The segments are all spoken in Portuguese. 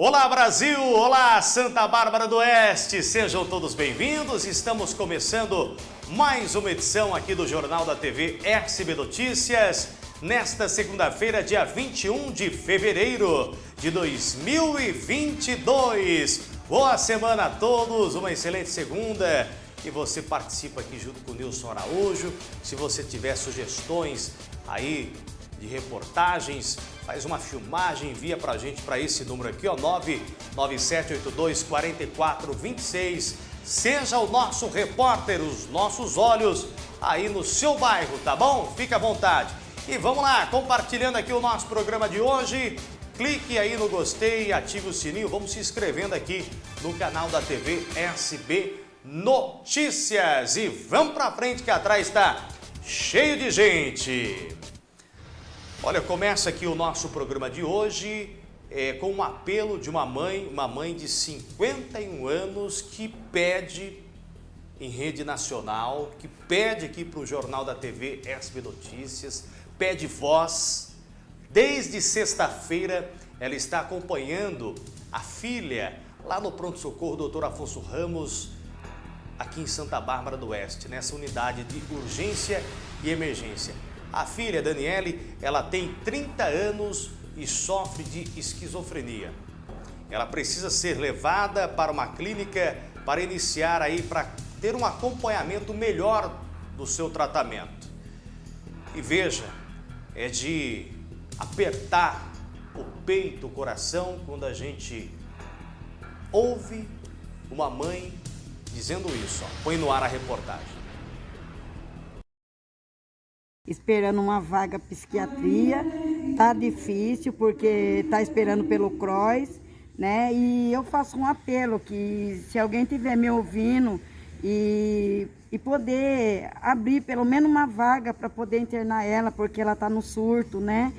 Olá Brasil, olá Santa Bárbara do Oeste, sejam todos bem-vindos. Estamos começando mais uma edição aqui do Jornal da TV SB Notícias, nesta segunda-feira, dia 21 de fevereiro de 2022. Boa semana a todos, uma excelente segunda. E você participa aqui junto com o Nilson Araújo. Se você tiver sugestões aí de reportagens, faz uma filmagem, envia para a gente para esse número aqui, ó, 99782 4426. Seja o nosso repórter, os nossos olhos aí no seu bairro, tá bom? Fique à vontade. E vamos lá, compartilhando aqui o nosso programa de hoje. Clique aí no gostei, ative o sininho, vamos se inscrevendo aqui no canal da TV SB Notícias. E vamos para frente que atrás está cheio de gente. Olha, começa aqui o nosso programa de hoje é, com um apelo de uma mãe, uma mãe de 51 anos que pede em rede nacional, que pede aqui para o Jornal da TV SB Notícias, pede voz. Desde sexta-feira ela está acompanhando a filha lá no pronto-socorro doutor Afonso Ramos, aqui em Santa Bárbara do Oeste, nessa unidade de urgência e emergência. A filha, Daniele, ela tem 30 anos e sofre de esquizofrenia. Ela precisa ser levada para uma clínica para iniciar aí, para ter um acompanhamento melhor do seu tratamento. E veja, é de apertar o peito, o coração, quando a gente ouve uma mãe dizendo isso. Ó. Põe no ar a reportagem esperando uma vaga psiquiatria. Tá difícil porque tá esperando pelo CROIS, né? E eu faço um apelo que se alguém tiver me ouvindo e, e poder abrir pelo menos uma vaga para poder internar ela, porque ela tá no surto, né?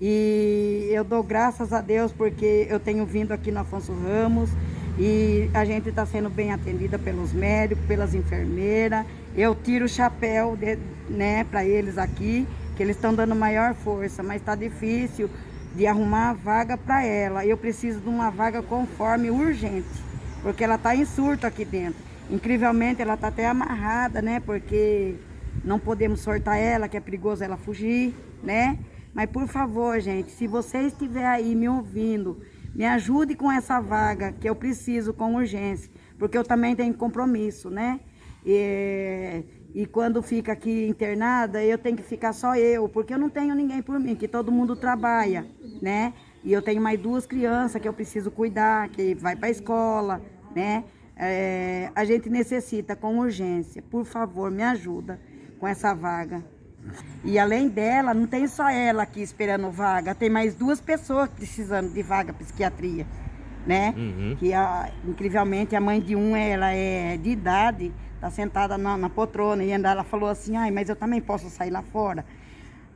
E eu dou graças a Deus porque eu tenho vindo aqui no Afonso Ramos e a gente está sendo bem atendida pelos médicos, pelas enfermeiras. Eu tiro o chapéu de, né, para eles aqui, que eles estão dando maior força, mas está difícil de arrumar a vaga para ela. Eu preciso de uma vaga conforme urgente, porque ela está em surto aqui dentro. Incrivelmente, ela está até amarrada, né? Porque não podemos sortar ela, que é perigoso ela fugir, né? Mas por favor, gente, se você estiver aí me ouvindo, me ajude com essa vaga que eu preciso com urgência, porque eu também tenho compromisso, né? E, e quando fica aqui internada, eu tenho que ficar só eu, porque eu não tenho ninguém por mim, que todo mundo trabalha, né? E eu tenho mais duas crianças que eu preciso cuidar, que vai para a escola, né? É, a gente necessita com urgência. Por favor, me ajuda com essa vaga. E além dela, não tem só ela aqui esperando vaga, tem mais duas pessoas precisando de vaga psiquiatria, né? Uhum. Que a, incrivelmente a mãe de um, ela é de idade, tá sentada na, na poltrona e ela falou assim, ai, mas eu também posso sair lá fora.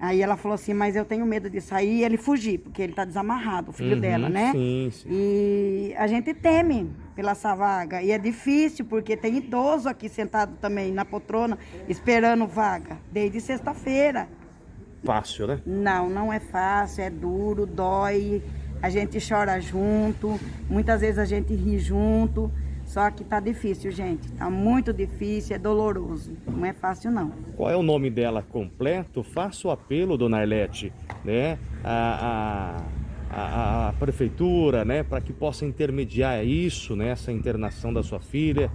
Aí ela falou assim, mas eu tenho medo de sair e ele fugir, porque ele tá desamarrado, o filho uhum, dela, né? Sim, sim. E a gente teme pela essa vaga. E é difícil, porque tem idoso aqui sentado também na poltrona, esperando vaga, desde sexta-feira. Fácil, né? Não, não é fácil, é duro, dói. A gente chora junto, muitas vezes a gente ri junto. Só que tá difícil, gente. Tá muito difícil, é doloroso. Não é fácil, não. Qual é o nome dela completo? Faça o apelo, dona Arlete, né? A, a, a, a prefeitura, né? Para que possa intermediar isso, né? Essa internação da sua filha.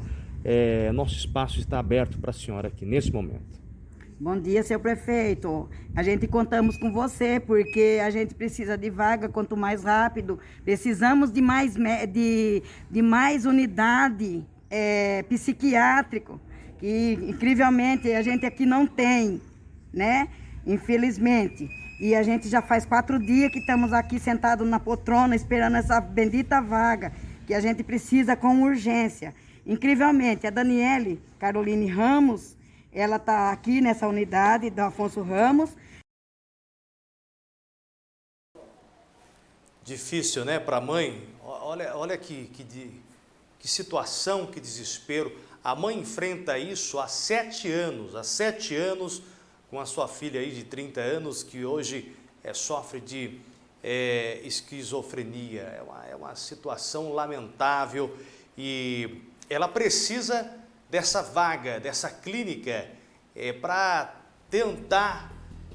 É, nosso espaço está aberto para a senhora aqui nesse momento. Bom dia, seu prefeito. A gente contamos com você, porque a gente precisa de vaga quanto mais rápido. Precisamos de mais, de, de mais unidade é, psiquiátrico, que incrivelmente a gente aqui não tem, né? Infelizmente. E a gente já faz quatro dias que estamos aqui sentados na poltrona esperando essa bendita vaga, que a gente precisa com urgência. Incrivelmente, a Daniele Caroline Ramos ela está aqui nessa unidade do Afonso Ramos. Difícil, né, para a mãe? Olha, olha que, que, que situação, que desespero. A mãe enfrenta isso há sete anos, há sete anos, com a sua filha aí de 30 anos, que hoje é, sofre de é, esquizofrenia. É uma, é uma situação lamentável e ela precisa dessa vaga, dessa clínica, é, para tentar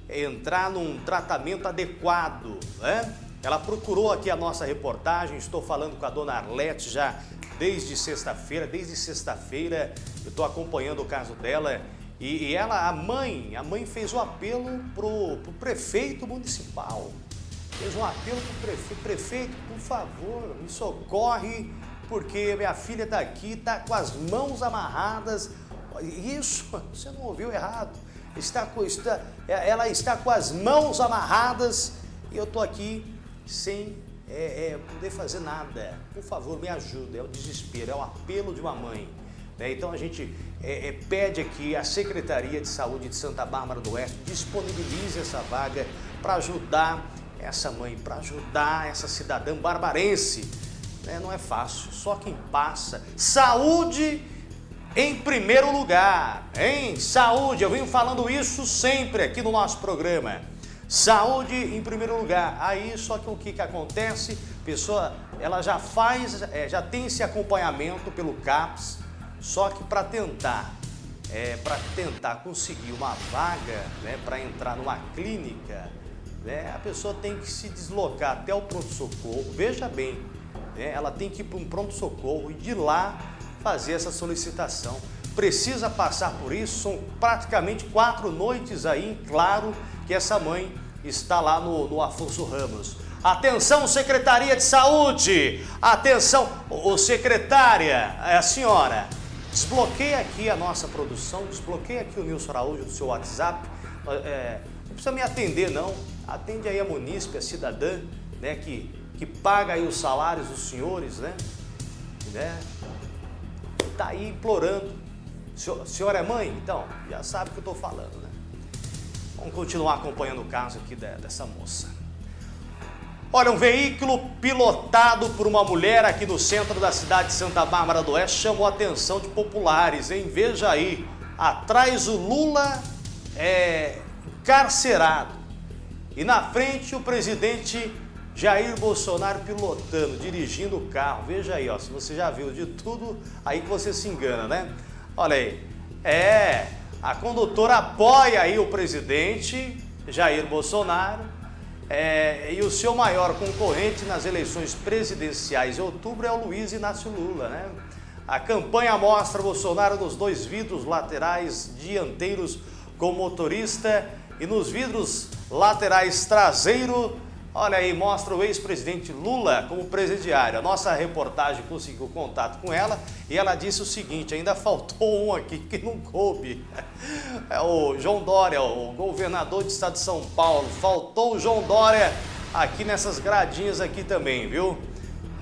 entrar num tratamento adequado. Né? Ela procurou aqui a nossa reportagem, estou falando com a dona Arlete já desde sexta-feira, desde sexta-feira eu estou acompanhando o caso dela e, e, ela, a mãe, a mãe fez um apelo para o prefeito municipal, fez um apelo para o prefeito, prefeito, por favor, me socorre, porque minha filha está aqui, está com as mãos amarradas, isso, você não ouviu errado, está, está, ela está com as mãos amarradas e eu estou aqui sem é, é, poder fazer nada. Por favor, me ajuda. É o desespero, é o apelo de uma mãe. Né? Então a gente é, é, pede aqui a Secretaria de Saúde de Santa Bárbara do Oeste disponibilize essa vaga para ajudar essa mãe, para ajudar essa cidadã barbarense. Né? Não é fácil, só quem passa. Saúde em primeiro lugar, hein? Saúde, eu venho falando isso sempre aqui no nosso programa. Saúde em primeiro lugar. Aí só que o que, que acontece? A pessoa ela já faz, é, já tem esse acompanhamento pelo CAPS, só que para tentar, é, para tentar conseguir uma vaga, né, para entrar numa clínica, né, a pessoa tem que se deslocar até o pronto-socorro. Veja bem, né, ela tem que ir para um pronto-socorro e de lá fazer essa solicitação. Precisa passar por isso, são praticamente quatro noites aí, claro, que essa mãe está lá no, no Afonso Ramos. Atenção, Secretaria de Saúde! Atenção, o secretária, é a senhora, desbloqueia aqui a nossa produção, desbloqueia aqui o Nilson Araújo do seu WhatsApp. É, não precisa me atender, não. Atende aí a munícipe, a cidadã, né, que, que paga aí os salários dos senhores, né? né? Tá aí implorando. A senhora é mãe? Então, já sabe o que eu estou falando, né? Vamos continuar acompanhando o caso aqui dessa moça. Olha, um veículo pilotado por uma mulher aqui no centro da cidade de Santa Bárbara do Oeste chamou a atenção de populares, hein? Veja aí, atrás o Lula é encarcerado e na frente o presidente Jair Bolsonaro pilotando, dirigindo o carro. Veja aí, ó, se você já viu de tudo, aí que você se engana, né? Olha aí, é, a condutora apoia aí o presidente Jair Bolsonaro é, e o seu maior concorrente nas eleições presidenciais de outubro é o Luiz Inácio Lula, né? A campanha mostra Bolsonaro nos dois vidros laterais dianteiros com motorista e nos vidros laterais traseiro Olha aí, mostra o ex-presidente Lula como presidiário. A nossa reportagem conseguiu contato com ela e ela disse o seguinte, ainda faltou um aqui que não coube. É o João Dória, o governador do estado de São Paulo. Faltou o João Dória aqui nessas gradinhas aqui também, viu?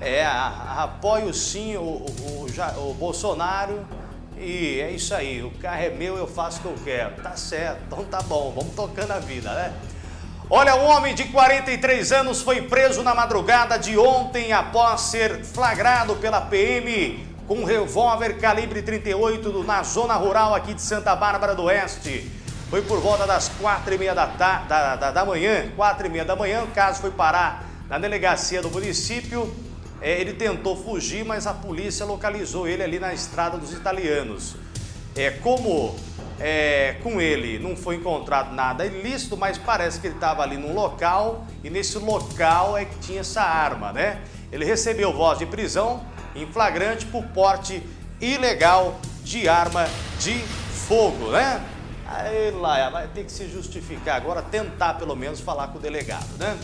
É, apoio sim o, o, o, o Bolsonaro e é isso aí, o carro é meu, eu faço o que eu quero. Tá certo, então tá bom, vamos tocando a vida, né? Olha, um homem de 43 anos foi preso na madrugada de ontem após ser flagrado pela PM com um revólver calibre 38 na zona rural aqui de Santa Bárbara do Oeste. Foi por volta das quatro e meia da, da, da, da manhã, quatro e meia da manhã, o caso foi parar na delegacia do município. É, ele tentou fugir, mas a polícia localizou ele ali na estrada dos italianos. É, como é, com ele não foi encontrado nada ilícito, mas parece que ele estava ali num local e nesse local é que tinha essa arma, né? Ele recebeu voz de prisão em flagrante por porte ilegal de arma de fogo, né? Aí lá, vai ter que se justificar agora, tentar pelo menos falar com o delegado, né?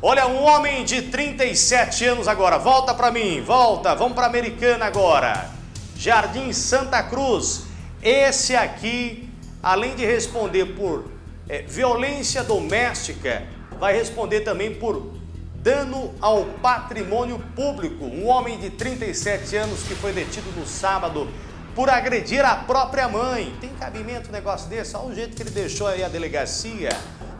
Olha, um homem de 37 anos agora, volta para mim, volta, vamos para Americana agora. Jardim Santa Cruz, esse aqui, além de responder por é, violência doméstica, vai responder também por dano ao patrimônio público. Um homem de 37 anos que foi detido no sábado por agredir a própria mãe. Tem cabimento um negócio desse? Olha o jeito que ele deixou aí a delegacia.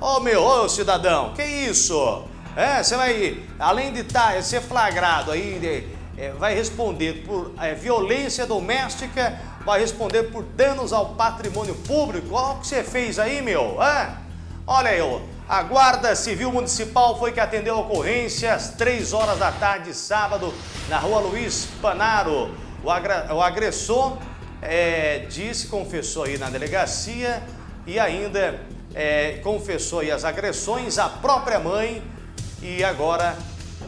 Ô oh, meu, ô oh, cidadão, que isso? É, você vai, além de tá, ser flagrado aí, é, vai responder por é, violência doméstica, vai responder por danos ao patrimônio público. Olha o que você fez aí, meu. É? Olha aí, A Guarda Civil Municipal foi que atendeu a ocorrência às 3 horas da tarde, sábado, na rua Luiz Panaro. O, agressor é, disse, confessou aí na delegacia e ainda é, confessou aí as agressões à própria mãe e agora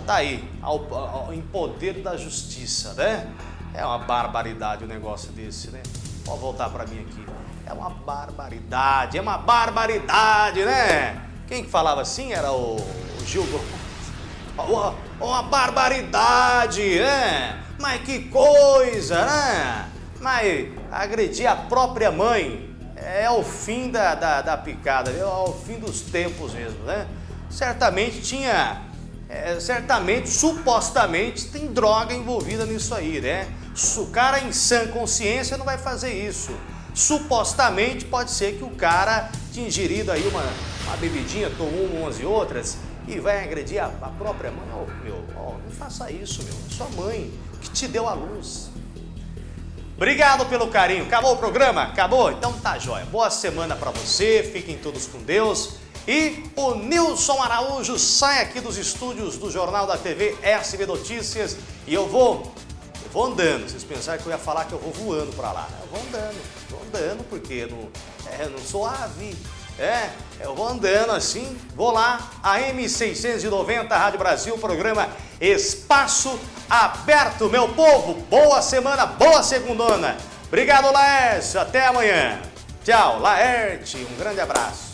tá aí, ao, ao, em poder da justiça, né? É uma barbaridade o um negócio desse, né? Pode voltar para mim aqui. É uma barbaridade, é uma barbaridade, né? Quem que falava assim era o, Gil Gomes. Uma barbaridade, né? Mas que coisa, né? Mas agredir a própria mãe é o fim da, da, da picada, é o fim dos tempos mesmo, né? Certamente tinha, é, certamente, supostamente, tem droga envolvida nisso aí, né? O cara em sã consciência não vai fazer isso. Supostamente pode ser que o cara tinha ingerido aí uma, uma bebidinha, tomou umas e outras e vai agredir a, a própria mãe. Oh, meu, oh, não faça isso, meu. É sua mãe que te deu a luz. Obrigado pelo carinho. Acabou o programa? Acabou? Então tá jóia. Boa semana para você. Fiquem todos com Deus. E o Nilson Araújo sai aqui dos estúdios do Jornal da TV SB Notícias e eu vou eu vou andando. Vocês pensaram que eu ia falar que eu vou voando para lá. Eu vou andando, vou andando porque eu não, é, eu não sou ave. É, eu vou andando assim, vou lá, a M690 Rádio Brasil, programa Espaço Aberto, meu povo. Boa semana, boa segundona. Obrigado, Laércio. Até amanhã. Tchau, Laerte. Um grande abraço.